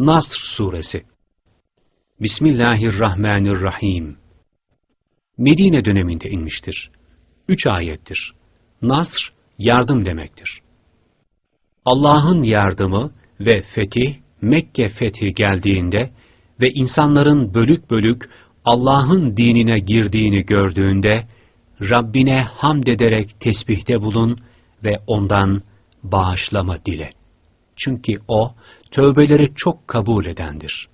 Nasr Suresi Bismillahirrahmanirrahim Medine döneminde inmiştir. Üç ayettir. Nasr, yardım demektir. Allah'ın yardımı ve fetih, Mekke fethi geldiğinde ve insanların bölük bölük Allah'ın dinine girdiğini gördüğünde, Rabbine hamd ederek tesbihte bulun ve ondan bağışlama dile. Çünkü O, tövbeleri çok kabul edendir.